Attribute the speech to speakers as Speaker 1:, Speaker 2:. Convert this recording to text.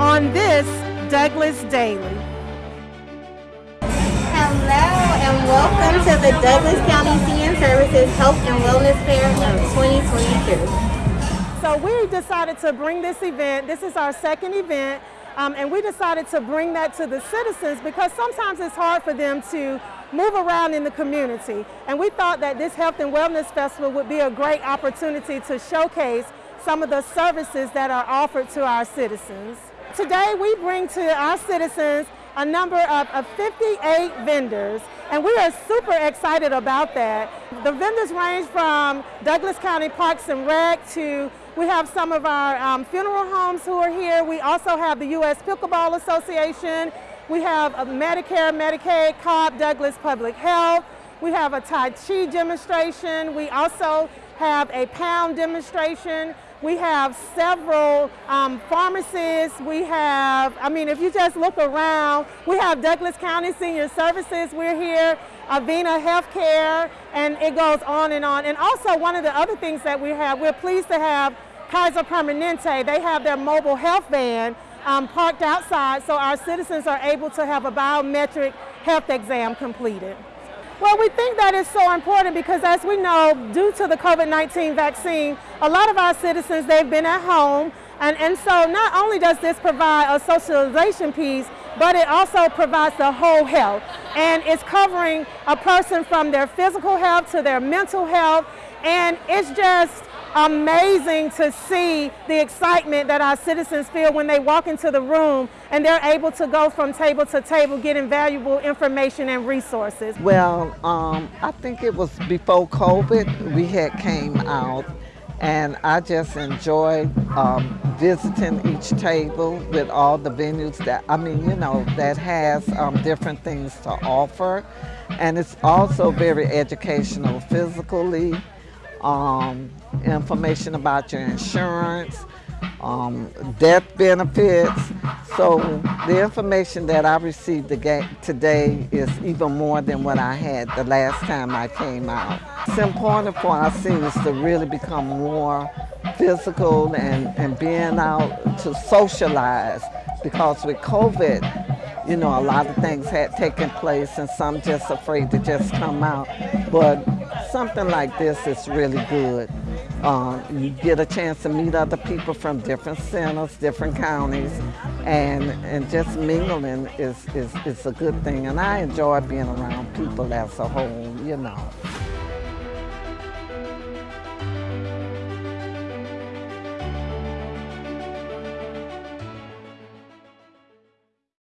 Speaker 1: on this Douglas Daily.
Speaker 2: Hello and welcome to the Douglas County Senior Services Health and Wellness Fair of 2022.
Speaker 1: So we decided to bring this event, this is our second event, um, and we decided to bring that to the citizens because sometimes it's hard for them to move around in the community. And we thought that this Health and Wellness Festival would be a great opportunity to showcase some of the services that are offered to our citizens. Today we bring to our citizens a number of, of 58 vendors and we are super excited about that. The vendors range from Douglas County Parks and Rec to we have some of our um, funeral homes who are here. We also have the U.S. Pickleball Association. We have a Medicare, Medicaid, Cobb, Douglas Public Health. We have a Tai Chi demonstration. We also have a pound demonstration. We have several um, pharmacies. We have, I mean, if you just look around, we have Douglas County Senior Services. We're here, Avena Healthcare, and it goes on and on. And also one of the other things that we have, we're pleased to have Kaiser Permanente. They have their mobile health van um, parked outside so our citizens are able to have a biometric health exam completed. Well, we think that is so important because as we know, due to the COVID-19 vaccine, a lot of our citizens, they've been at home. And, and so not only does this provide a socialization piece, but it also provides the whole health. And it's covering a person from their physical health to their mental health. And it's just amazing to see the excitement that our citizens feel when they walk into the room and they're able to go from table to table getting valuable information and resources.
Speaker 3: Well, um, I think it was before COVID we had came out and I just enjoyed um, visiting each table with all the venues that, I mean, you know, that has um, different things to offer. And it's also very educational physically, um, information about your insurance, um, death benefits. So the information that I received today is even more than what I had the last time I came out. It's important for our seniors to really become more physical and, and being out to socialize because with COVID, you know, a lot of things had taken place and some just afraid to just come out. But something like this is really good. Um, you get a chance to meet other people from different centers, different counties, and and just mingling is, is, is a good thing. And I enjoy being around people as a whole, you know.